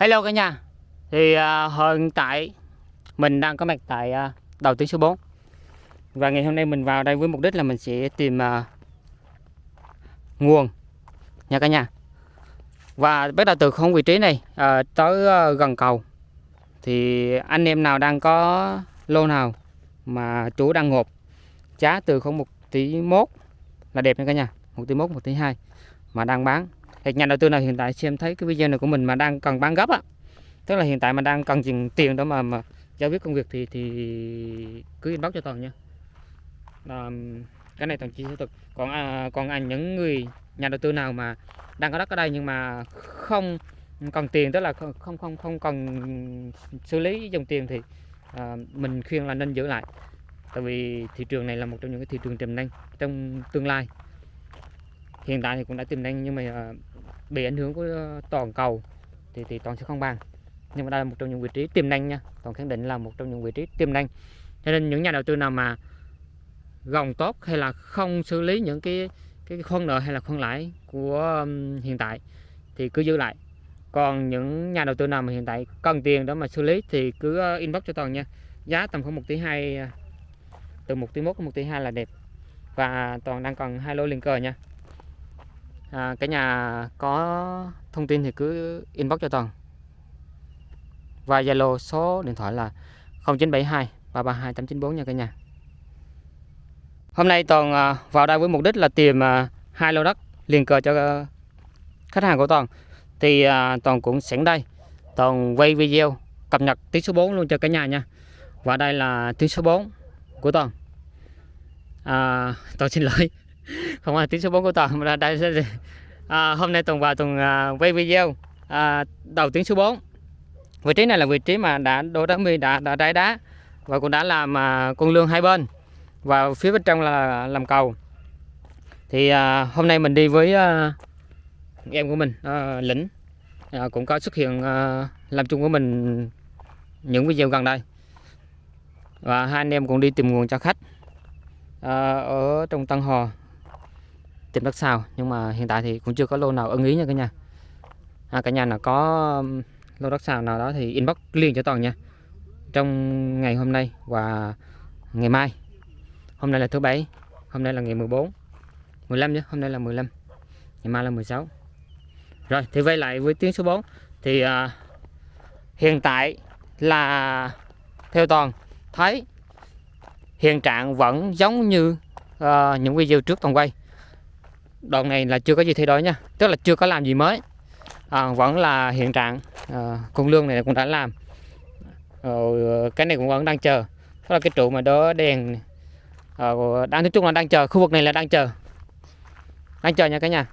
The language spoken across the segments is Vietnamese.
Hello cả nhà. Thì uh, hiện tại mình đang có mặt tại uh, đầu tuyến số 4 Và ngày hôm nay mình vào đây với mục đích là mình sẽ tìm uh, nguồn nha cả nhà. Và bắt đầu từ không vị trí này uh, tới uh, gần cầu. Thì anh em nào đang có lô nào mà chú đang ngộp giá từ không một tỷ mốt là đẹp nha cả nhà. Một tỷ mốt một tỷ hai mà đang bán thì nhà đầu tư nào hiện tại xem thấy cái video này của mình mà đang cần bán gấp á tức là hiện tại mà đang cần tiền tiền đó mà mà giải quyết công việc thì thì cứ inbox cho toàn nha. À, cái này toàn chia sẻ thực. Còn à, còn anh những người nhà đầu tư nào mà đang có đất ở đây nhưng mà không cần tiền tức là không không không, không cần xử lý dòng tiền thì à, mình khuyên là nên giữ lại. Tại vì thị trường này là một trong những cái thị trường tiềm năng trong tương lai. Hiện tại thì cũng đã tiềm năng nhưng mà à, bị ảnh hưởng của ờ, toàn cầu thì thì toàn sẽ không bằng. Nhưng mà đây là một trong những vị trí tiềm năng nha. Toàn khẳng định là một trong những vị trí tiềm năng. Cho nên những nhà đầu tư nào mà gồng tốt hay là không xử lý những cái cái khoản nợ hay là khoản lãi của hiện tại thì cứ giữ lại. Còn những nhà đầu tư nào mà hiện tại cần tiền đó mà xử lý thì cứ ờ, inbox cho toàn nha. Giá tầm khoảng một tỷ hai ờ, từ một tỷ một đến một tỷ hai là đẹp. Và toàn đang còn hai lô liền cờ nha à, cả nhà có thông tin thì cứ inbox cho toàn. Và Zalo số điện thoại là 0972 332 894 nha cả nhà. Hôm nay toàn à, vào đây với mục đích là tìm à, hai lô đất liền cờ cho à, khách hàng của toàn. Thì toàn cũng sẵn đây. Toàn quay video cập nhật tiếng số 4 luôn cho cả nhà nha. Và đây là tiếng số 4 của toàn. À, toàn xin lỗi không phải tiếng số 4 của toàn mà đây à, hôm nay tuần vào tuần à, quay video à, đầu tiếng số 4 vị trí này là vị trí mà đã đổ đá mi đã đã đáy đá và cũng đã làm à, con lương hai bên. Và phía bên trong là làm cầu. Thì à, hôm nay mình đi với à, em của mình à, lĩnh. À, cũng có xuất hiện à, làm chung của mình những video gần đây. Và hai anh em cũng đi tìm nguồn cho khách à, ở trong Tân Hò tìm đất xào nhưng mà hiện tại thì cũng chưa có lô nào ưng ý nha cả nhà. À, cả nhà nào có lô đất xào nào đó thì inbox liền cho toàn nha. Trong ngày hôm nay và ngày mai. Hôm nay là thứ bảy hôm nay là ngày 14 15 nhé hôm nay là 15 ngày mai là 16 rồi thì quay lại với tiếng số 4 thì à, hiện tại là theo toàn thấy hiện trạng vẫn giống như à, những video trước toàn quay đoạn này là chưa có gì thay đổi nha. Tức là chưa có làm gì mới. À, vẫn là hiện trạng. À, con lương này cũng đã làm. Rồi ờ, cái này cũng vẫn đang chờ. Đó là cái trụ mà đó đèn à, đang nói chung là đang chờ. Khu vực này là đang chờ. Đang chờ nha cả nhà.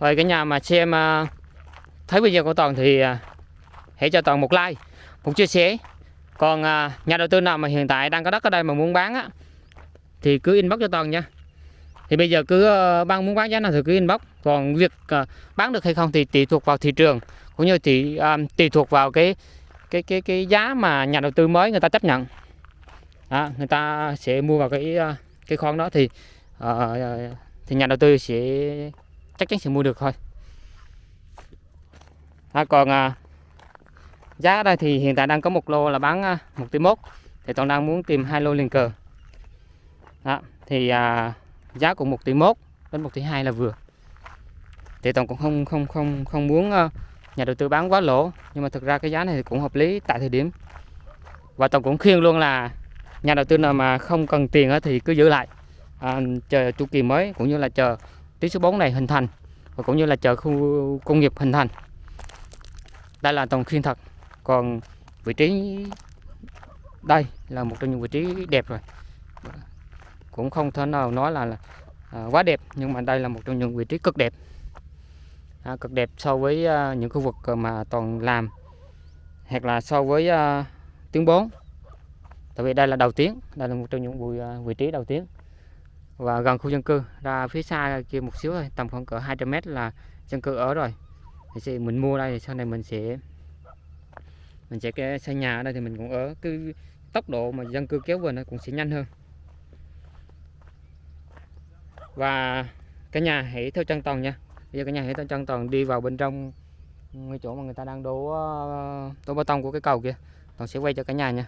Rồi cái nhà mà xem uh, thấy video của toàn thì hãy cho toàn một like một chia sẻ. Còn nhà đầu tư nào mà hiện tại đang có đất ở đây mà muốn bán á thì cứ inbox cho toàn nha thì bây giờ cứ ờ, bạn muốn bán giá nào thì cứ inbox. Còn việc ờ, bán được hay không thì tùy thuộc vào thị trường cũng như thì um, ờ, tùy thuộc vào cái cái cái cái giá mà nhà đầu tư mới người ta chấp nhận. Đó, người ta sẽ mua vào cái cái khoản đó thì uh, thì nhà đầu tư sẽ chắc chắn sẽ mua được thôi. À, còn giá ở đây thì hiện tại đang có một lô là bán một tỷ mốt thì toàn đang muốn tìm hai lô liền cờ đó, thì à, giá cũng 1 tỷ 1 đến 1 tỷ 2 là vừa. Thì tổng cũng không không không không muốn ờ, nhà đầu tư bán quá lỗ nhưng mà thực ra cái giá này thì cũng hợp lý tại thời điểm. Và tổng cũng khuyên luôn là nhà đầu tư nào mà không cần tiền thì cứ giữ lại à, chờ chu kỳ mới cũng như là chờ tí số 4 này hình thành và cũng như là chờ khu công nghiệp hình thành. Đây là tổng khuyên thật. Còn vị trí đây là một trong những vị trí đẹp rồi cũng không thể nào nói là, là à, quá đẹp nhưng mà đây là một trong những vị trí cực đẹp. À, cực đẹp so với à, những khu vực mà toàn làm hoặc là so với à, tiếng 4 tại vì đây là đầu tiếng đây là một trong những vị, à, vị trí đầu tiếng và gần khu dân cư ra phía xa kia một xíu thôi tầm khoảng cỡ 200 mét là dân cư ở rồi. Thì mình mua đây thì sau này mình sẽ mình sẽ xây nhà ở đây thì mình cũng ở. Cái tốc độ mà dân cư kéo về nó cũng sẽ nhanh hơn và cả nhà hãy theo chân toàn nha. Bây giờ cả nhà hãy theo chân toàn đi vào bên trong ngay chỗ mà người ta đang đổ ờ, đổ bê tông của cái cầu kia Toàn sẽ quay cho cả nhà nha.